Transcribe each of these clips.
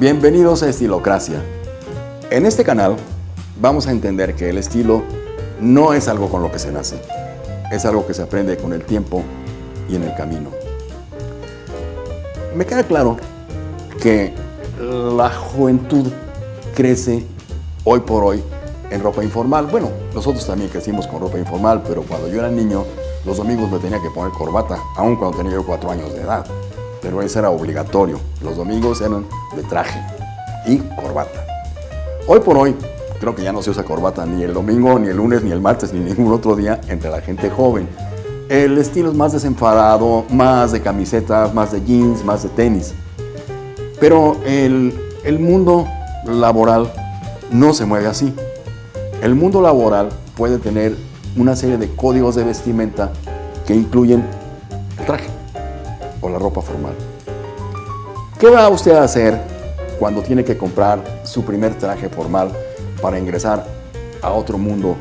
Bienvenidos a Estilocracia. En este canal vamos a entender que el estilo no es algo con lo que se nace, es algo que se aprende con el tiempo y en el camino. Me queda claro que la juventud crece hoy por hoy en ropa informal. Bueno, nosotros también crecimos con ropa informal, pero cuando yo era niño, los domingos me tenía que poner corbata, aun cuando tenía yo cuatro años de edad. Pero eso era obligatorio. Los domingos eran de traje y corbata. Hoy por hoy, creo que ya no se usa corbata ni el domingo, ni el lunes, ni el martes, ni ningún otro día entre la gente joven. El estilo es más desenfadado, más de camisetas, más de jeans, más de tenis. Pero el, el mundo laboral no se mueve así. El mundo laboral puede tener una serie de códigos de vestimenta que incluyen el traje o la ropa formal. ¿Qué va usted a hacer cuando tiene que comprar su primer traje formal para ingresar a otro mundo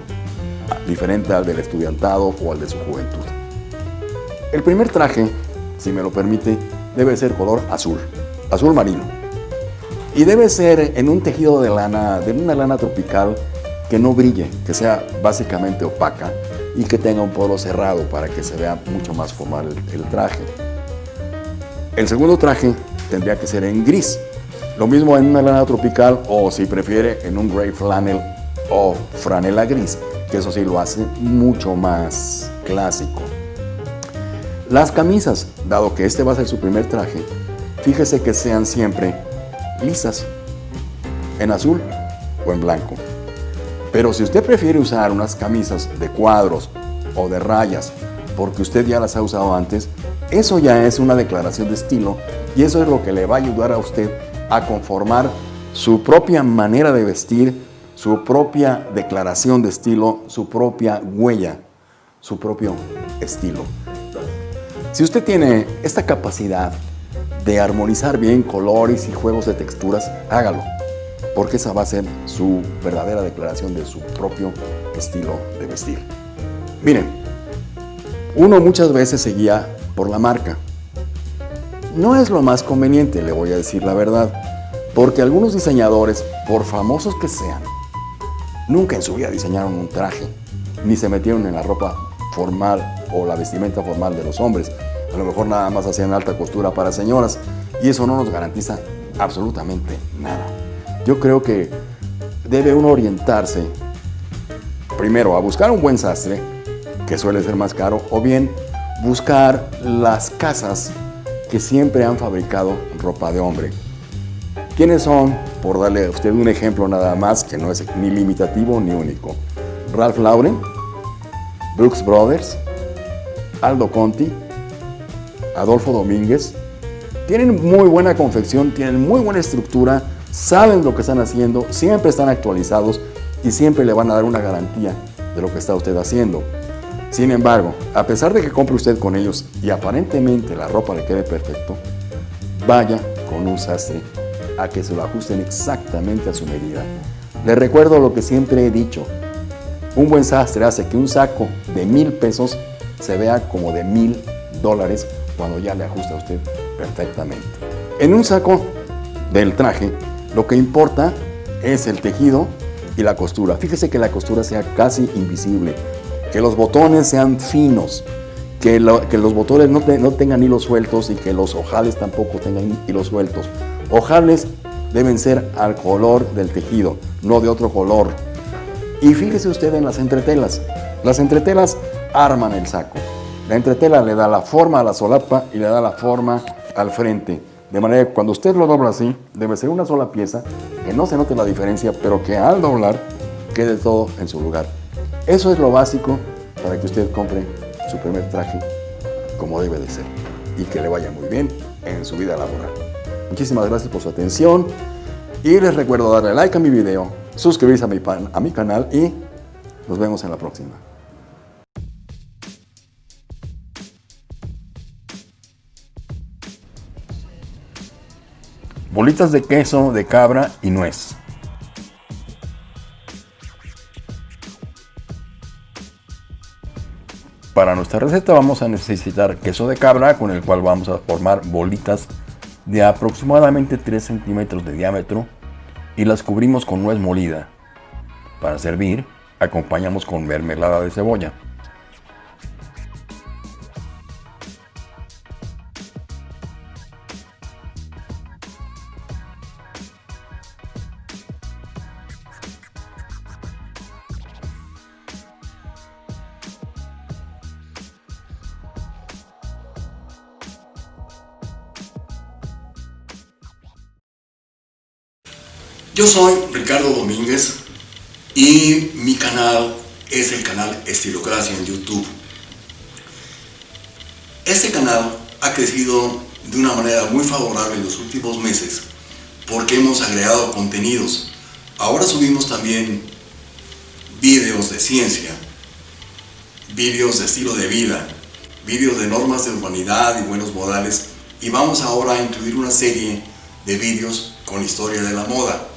diferente al del estudiantado o al de su juventud? El primer traje, si me lo permite, debe ser color azul, azul marino. Y debe ser en un tejido de lana, de una lana tropical que no brille, que sea básicamente opaca y que tenga un poro cerrado para que se vea mucho más formal el, traje. El segundo traje tendría que ser en gris, lo mismo en una lana tropical o si prefiere en un gray flannel o franela gris, que eso sí lo hace mucho más clásico. Las camisas, dado que este va a ser su primer traje, fíjese que sean siempre lisas, en azul o en blanco. Pero si usted prefiere usar unas camisas de cuadros o de rayas porque usted ya las ha usado antes, eso ya es una declaración de estilo y eso es lo que le va a ayudar a usted a conformar su propia manera de vestir, su propia declaración de estilo, su propia huella, su propio estilo. Si usted tiene esta capacidad de armonizar bien colores y juegos de texturas, hágalo porque esa va a ser su verdadera declaración de su propio estilo de vestir. Miren, uno muchas veces se guía por la marca. No es lo más conveniente, le voy a decir la verdad, porque algunos diseñadores, por famosos que sean, nunca en su vida diseñaron un traje, ni se metieron en la ropa formal o la vestimenta formal de los hombres. A lo mejor nada más hacían alta costura para señoras y eso no nos garantiza absolutamente nada. Yo creo que debe uno orientarse primero a buscar un buen sastre, que suele ser más caro, o bien buscar las casas que siempre han fabricado ropa de hombre. ¿Quiénes son? Por darle a usted un ejemplo nada más, que no es ni limitativo ni único. Ralph Lauren, Brooks Brothers, Aldo Conti, Adolfo Domínguez. Tienen muy buena confección, tienen muy buena estructura, saben lo que están haciendo, siempre están actualizados y siempre le van a dar una garantía de lo que está usted haciendo. Sin embargo, a pesar de que compre usted con ellos y aparentemente la ropa le quede perfecto, vaya con un sastre a que se lo ajusten exactamente a su medida. Le recuerdo lo que siempre he dicho, un buen sastre hace que un saco de mil pesos se vea como de mil dólares cuando ya le ajusta a usted perfectamente. En un saco del traje lo que importa es el tejido y la costura. Fíjese que la costura sea casi invisible, que los botones sean finos, que, los botones no, no tengan hilos sueltos y que los ojales tampoco tengan hilos sueltos. Ojales deben ser al color del tejido, no de otro color. Y fíjese usted en las entretelas. Las entretelas arman el saco. La entretela le da la forma a la solapa y le da la forma al frente. De manera que cuando usted lo dobla así, debe ser una sola pieza, que no se note la diferencia, pero que al doblar quede todo en su lugar. Eso es lo básico para que usted compre su primer traje como debe de ser y que le vaya muy bien en su vida laboral. Muchísimas gracias por su atención y les recuerdo darle like a mi video, suscribirse a mi, canal y nos vemos en la próxima. bolitas de queso de cabra y nuez. Para nuestra receta vamos a necesitar queso de cabra con el cual vamos a formar bolitas de aproximadamente 3 centímetros de diámetro y las cubrimos con nuez molida. Para servir, acompañamos con mermelada de cebolla. Yo soy Ricardo Domínguez y mi canal es el canal Estilocracia en YouTube. Este canal ha crecido de una manera muy favorable en los últimos meses porque hemos agregado contenidos. Ahora subimos también vídeos de ciencia, vídeos de estilo de vida, vídeos de normas de urbanidad y buenos modales y vamos ahora a incluir una serie de vídeos con historia de la moda.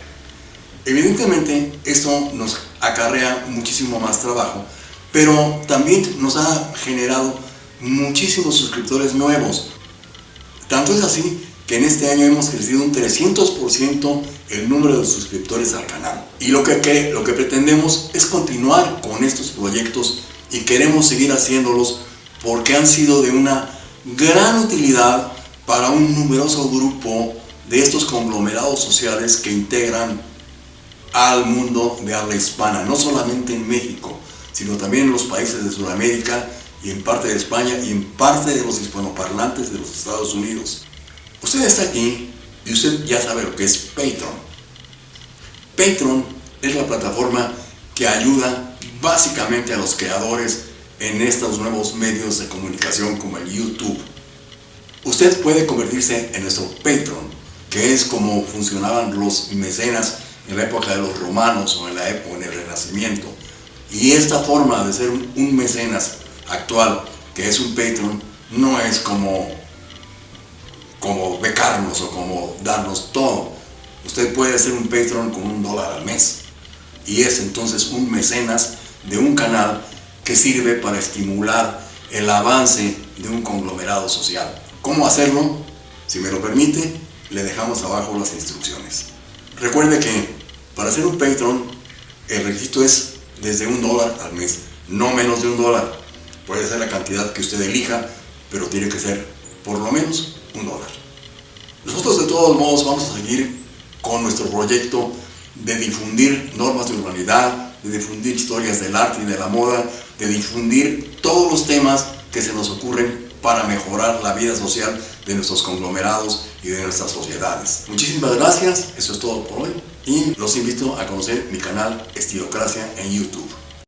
Evidentemente esto nos acarrea muchísimo más trabajo, pero también nos ha generado muchísimos suscriptores nuevos. Tanto es así que en este año hemos crecido un 300% el número de suscriptores al canal. Y lo que, lo que pretendemos es continuar con estos proyectos y queremos seguir haciéndolos porque han sido de una gran utilidad para un numeroso grupo de estos conglomerados sociales que integran al mundo de habla hispana, no solamente en México, sino también en los países de Sudamérica y en parte de España y en parte de los hispanoparlantes de los Estados Unidos. Usted está aquí y usted ya sabe lo que es Patreon. Patreon es la plataforma que ayuda básicamente a los creadores en estos nuevos medios de comunicación como el YouTube. Usted puede convertirse en nuestro Patreon, que es como funcionaban los mecenas en la época de los romanos o en la época en el Renacimiento. Y esta forma de ser un mecenas actual, que es un patron, no es como, como becarnos o como darnos todo. Usted puede ser un patron con un dólar al mes. Y es entonces un mecenas de un canal que sirve para estimular el avance de un conglomerado social. ¿Cómo hacerlo? Si me lo permite, le dejamos abajo las instrucciones. Recuerde que para ser un Patreon, el requisito es desde un dólar al mes, no menos de un dólar. Puede ser la cantidad que usted elija, pero tiene que ser por lo menos un dólar. Nosotros de todos modos vamos a seguir con nuestro proyecto de difundir normas de urbanidad, de difundir historias del arte y de la moda, de difundir todos los temas que se nos ocurren para mejorar la vida social de nuestros conglomerados y de nuestras sociedades. Muchísimas gracias, eso es todo por hoy y los invito a conocer mi canal Estilocracia en YouTube.